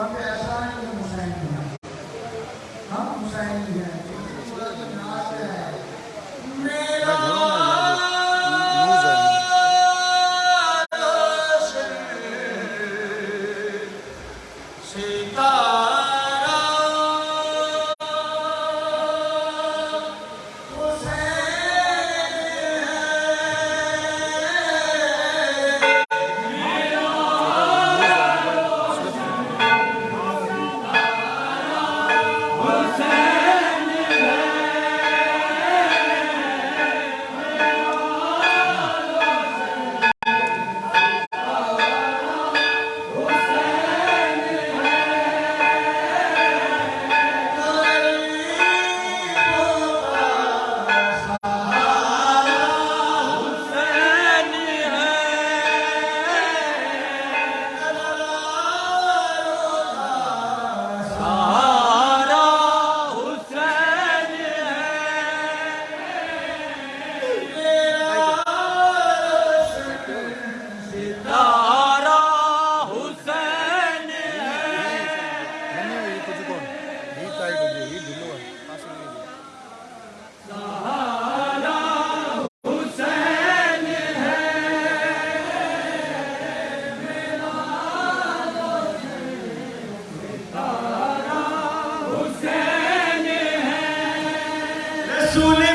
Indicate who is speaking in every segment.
Speaker 1: up at
Speaker 2: Azul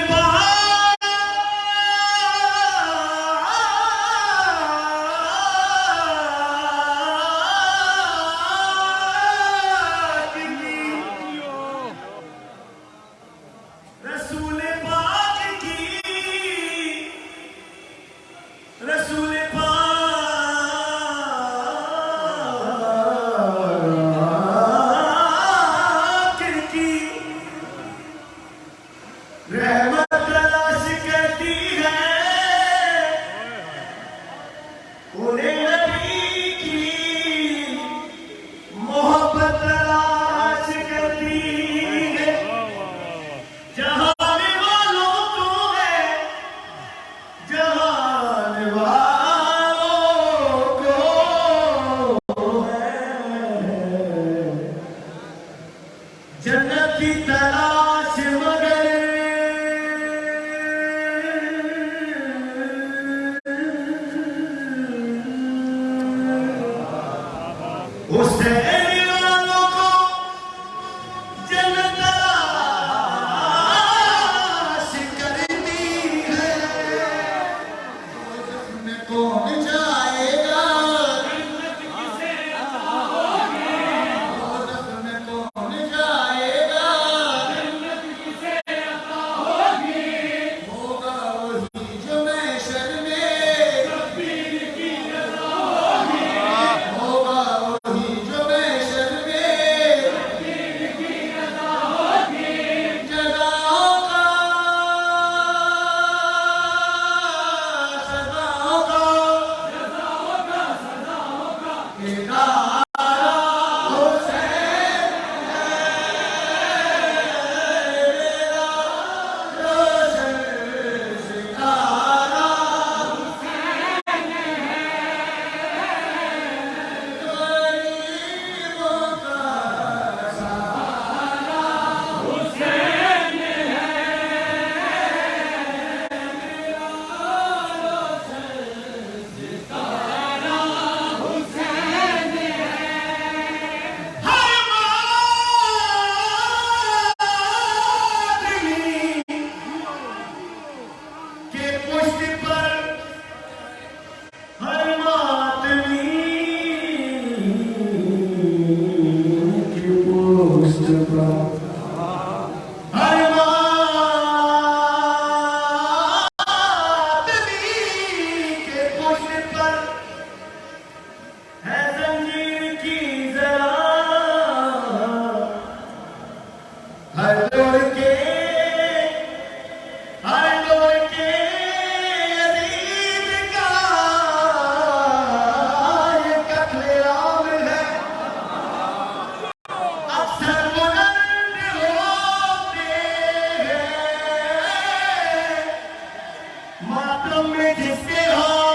Speaker 2: ہاتھوں میں جس کے ہاتھ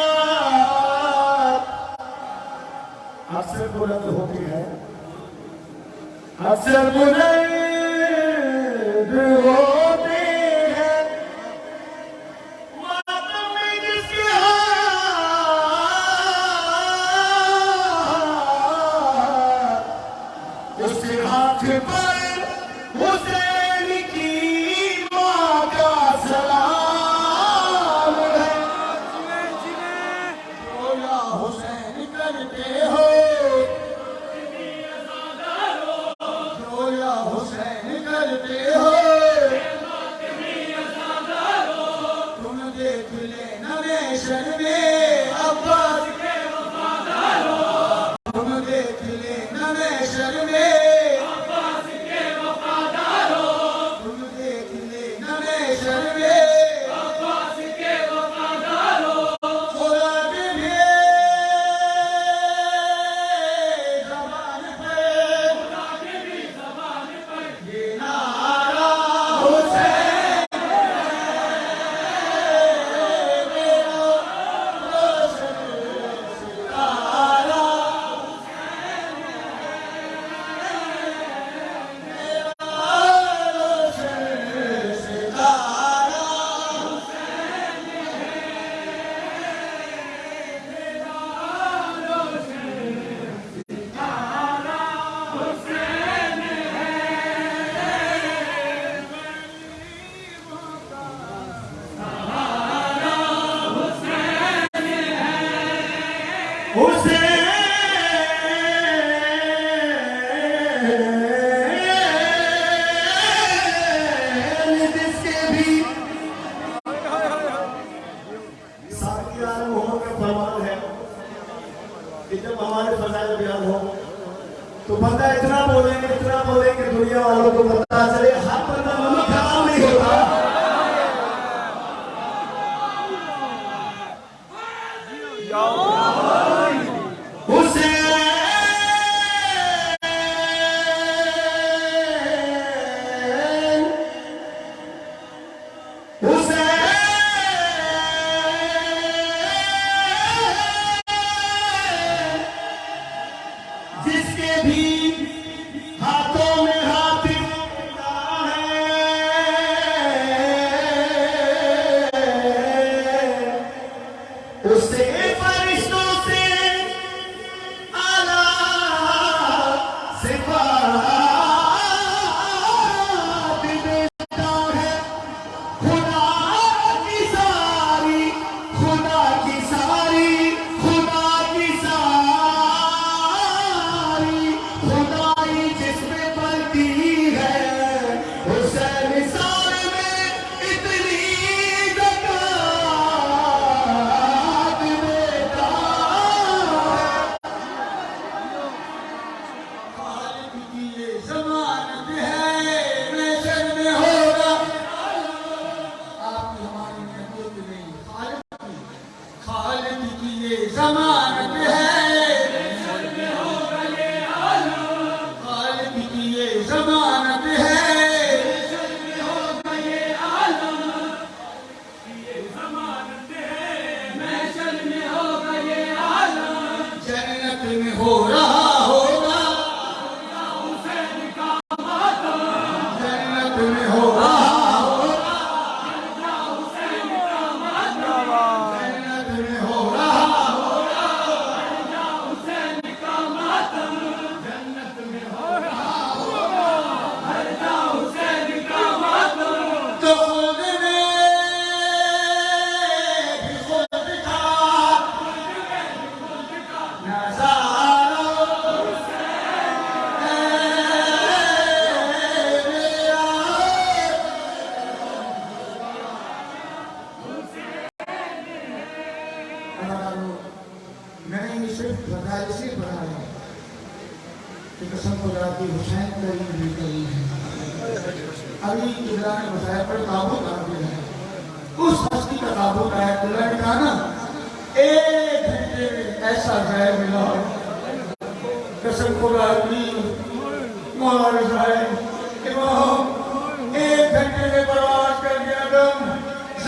Speaker 2: اکثر بلند ہے ہیں اکثر بلند ہوتے ہیں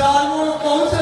Speaker 1: dar uma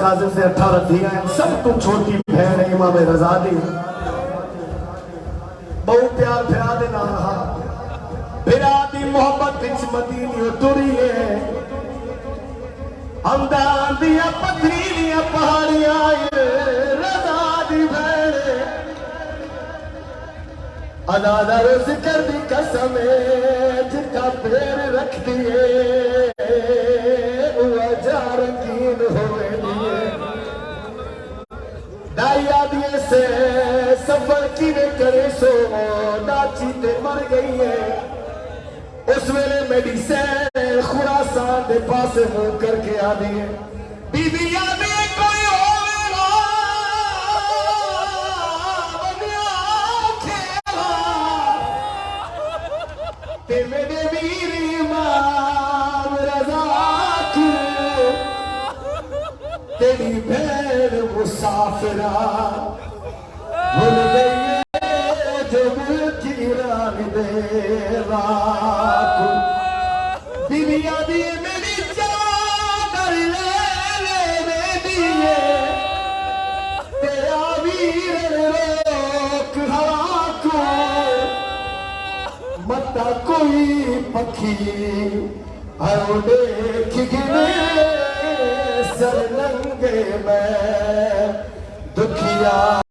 Speaker 2: کاظم سے اٹھارہ دیا ہے۔ سب تم چھوٹی بہن ہے امام رضا دی۔ بہت پیار پھرا دے نہ پھرا دی محبت وچ مدینی اتری ہے۔ ہمدان دیا پتھریلیاں پہاڑیاں رضا دی بہن ادا دا روز دی قسم جتا پیر رکھ دیے۔ سے سفر کی نے کرے سو ناچیتے مر گئی ہے۔ اس ویلے میڈیسین خوراسان دے پاس مو کر کے آ ہے۔ بی بی آدھی کوئی ہو میری ماں رضا کو تیری بھیڑ مسافرہ جب کی رنگ دنیا دی ویر روک ہوا متا کوئی پکھی ہر دیکھ گنے سر ننگے میں دکھیا